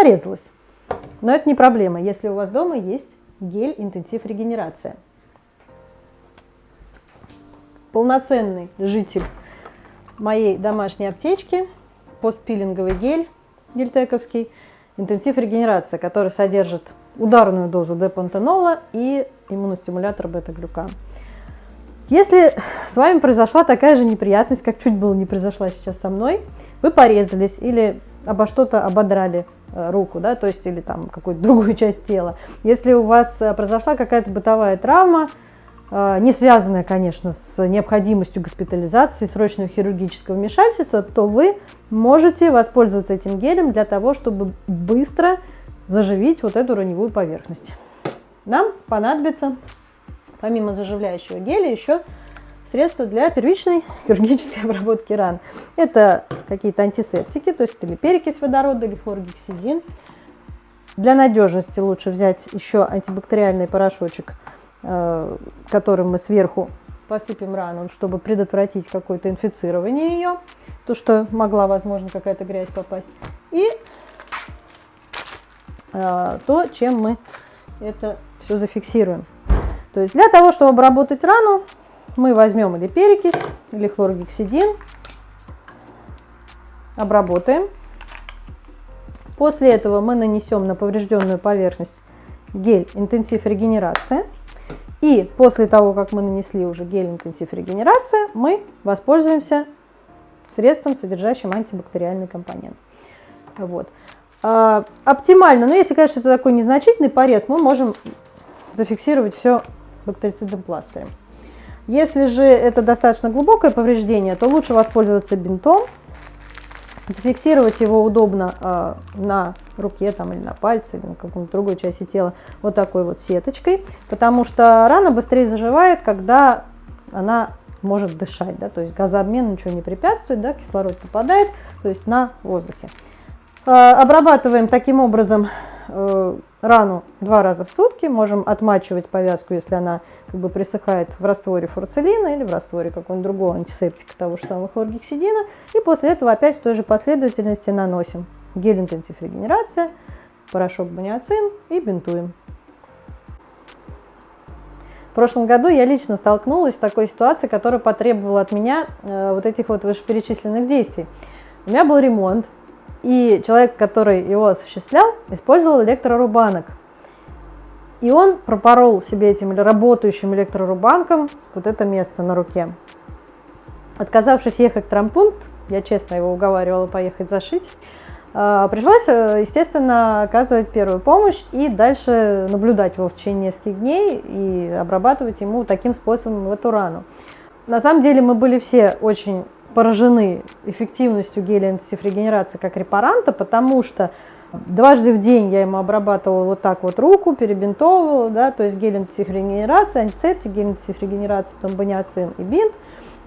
порезалась. Но это не проблема, если у вас дома есть гель интенсив регенерация. Полноценный житель моей домашней аптечки, постпилинговый гель гельтековский, интенсив регенерация, который содержит ударную дозу депантенола и иммуностимулятор бета-глюкан. Если с вами произошла такая же неприятность, как чуть было не произошла сейчас со мной, вы порезались или обо что-то ободрали э, руку, да, то есть или там какую-то другую часть тела. Если у вас э, произошла какая-то бытовая травма, э, не связанная, конечно, с необходимостью госпитализации, срочного хирургического вмешательства, то вы можете воспользоваться этим гелем для того, чтобы быстро заживить вот эту раневую поверхность. Нам понадобится помимо заживляющего геля еще средства для первичной хирургической обработки ран. Это какие-то антисептики, то есть или перекись водорода, или хлоргексидин. Для надежности лучше взять еще антибактериальный порошочек, э, которым мы сверху посыпем рану, чтобы предотвратить какое-то инфицирование ее, то, что могла, возможно, какая-то грязь попасть. И э, то, чем мы это все зафиксируем. То есть для того, чтобы обработать рану, мы возьмем или перекись, или хлоргексидин, обработаем. После этого мы нанесем на поврежденную поверхность гель интенсив регенерации. И после того, как мы нанесли уже гель интенсив регенерации, мы воспользуемся средством, содержащим антибактериальный компонент. Вот. А, оптимально, но если, конечно, это такой незначительный порез, мы можем зафиксировать все бактерицидным пластырем. Если же это достаточно глубокое повреждение, то лучше воспользоваться бинтом, зафиксировать его удобно э, на руке там, или на пальце, или на какой-то другой части тела вот такой вот сеточкой, потому что рана быстрее заживает, когда она может дышать, да, то есть газообмен ничего не препятствует, да, кислород попадает, то есть на воздухе. Э, обрабатываем таким образом рану два раза в сутки, можем отмачивать повязку, если она как бы присыхает в растворе фурцелина или в растворе какого-нибудь другого антисептика, того же самого хлоргексидина, и после этого опять в той же последовательности наносим гель интенсив регенерация, порошок баниацин и бинтуем. В прошлом году я лично столкнулась с такой ситуацией, которая потребовала от меня э, вот этих вот вышеперечисленных действий. У меня был ремонт, и человек, который его осуществлял, использовал электрорубанок. И он пропорол себе этим работающим электрорубанком вот это место на руке. Отказавшись ехать в травмпункт, я честно его уговаривала поехать зашить, а, пришлось, э, естественно, оказывать первую помощь и дальше наблюдать его в течение нескольких дней и обрабатывать ему таким способом в эту рану. На самом деле мы были все очень поражены эффективностью геля антисифрегенерации как репаранта, потому что дважды в день я ему обрабатывала вот так вот руку, перебинтовывала, да, то есть гель антисифрегенерации, антисептик, гель антисифрегенерации, потом баниацин и бинт.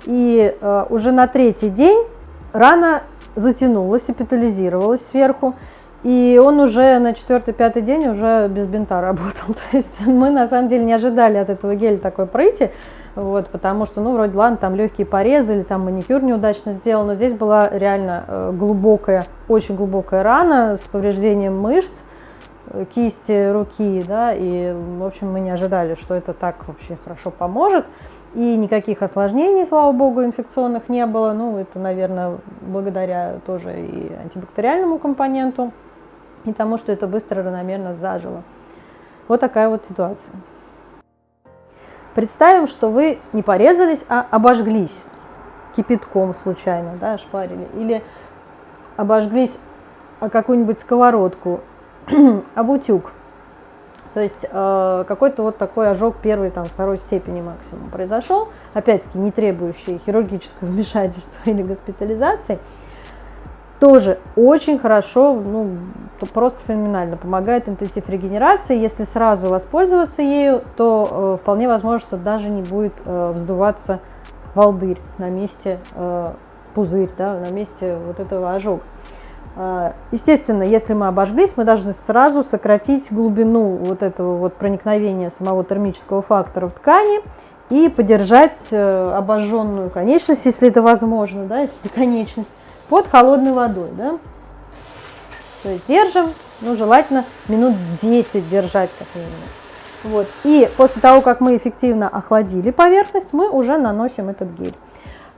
И э, уже на третий день рана затянулась, эпитализировалась сверху, и он уже на четвертый-пятый день уже без бинта работал. То есть мы на самом деле не ожидали от этого геля такой пройти, вот, потому что, ну, вроде, ладно, там легкие порезы или там маникюр неудачно сделал, но здесь была реально э, глубокая, очень глубокая рана с повреждением мышц, э, кисти руки, да, и, в общем, мы не ожидали, что это так вообще хорошо поможет. И никаких осложнений, слава богу, инфекционных не было. Ну, это, наверное, благодаря тоже и антибактериальному компоненту, и тому, что это быстро, равномерно зажило. Вот такая вот ситуация. Представим, что вы не порезались, а обожглись кипятком случайно, да, шпарили, или обожглись о какую-нибудь сковородку, об утюг. То есть э, какой-то вот такой ожог первой, там, второй степени максимум произошел, опять-таки не требующий хирургического вмешательства или госпитализации – тоже очень хорошо, ну, просто феноменально помогает интенсив регенерации. Если сразу воспользоваться ею, то э, вполне возможно, что даже не будет э, вздуваться волдырь на месте, э, пузырь, да, на месте вот этого ожога. Э, естественно, если мы обожглись, мы должны сразу сократить глубину вот этого вот проникновения самого термического фактора в ткани и поддержать э, обожженную конечность, если это возможно, да, если конечность, под холодной водой. Да? То есть держим, ну, желательно минут 10 держать как минимум. Вот. И после того, как мы эффективно охладили поверхность, мы уже наносим этот гель.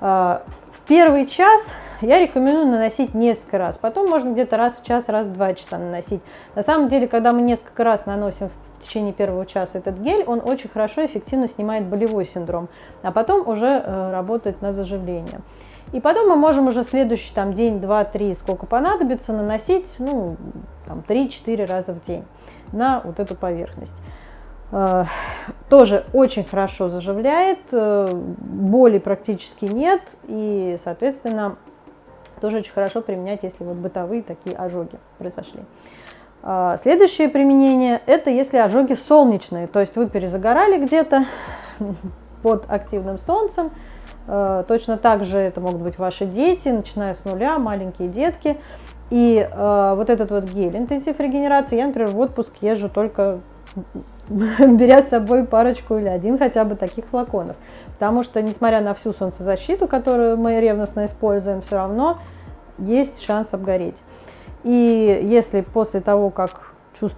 А, в первый час я рекомендую наносить несколько раз, потом можно где-то раз в час, раз в два часа наносить. На самом деле, когда мы несколько раз наносим в течение первого часа этот гель, он очень хорошо, эффективно снимает болевой синдром, а потом уже э, работает на заживление. И потом мы можем уже следующий там, день, два, три, сколько понадобится, наносить ну, там, 3-4 раза в день на вот эту поверхность. Э, тоже очень хорошо заживляет, э, боли практически нет и, соответственно, тоже очень хорошо применять, если вот бытовые такие ожоги произошли. Э, следующее применение – это если ожоги солнечные, то есть вы перезагорали где-то под активным солнцем, точно так же это могут быть ваши дети, начиная с нуля, маленькие детки. И вот этот вот гель интенсив регенерации, я, например, в отпуск езжу только беря с собой парочку или один хотя бы таких флаконов. Потому что, несмотря на всю солнцезащиту, которую мы ревностно используем, все равно есть шанс обгореть. И если после того, как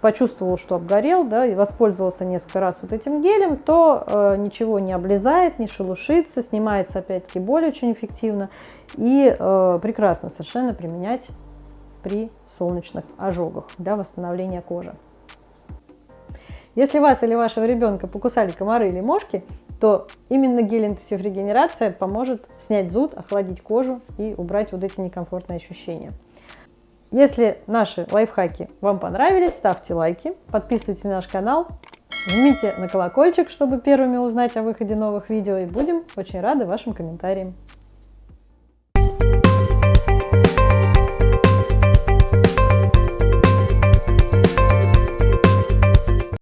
почувствовал, что обгорел, да, и воспользовался несколько раз вот этим гелем, то э, ничего не облезает, не шелушится, снимается опять-таки боль очень эффективно и э, прекрасно совершенно применять при солнечных ожогах для восстановления кожи. Если вас или вашего ребенка покусали комары или мошки, то именно гель интенсив регенерация поможет снять зуд, охладить кожу и убрать вот эти некомфортные ощущения. Если наши лайфхаки вам понравились, ставьте лайки, подписывайтесь на наш канал, жмите на колокольчик, чтобы первыми узнать о выходе новых видео и будем очень рады вашим комментариям.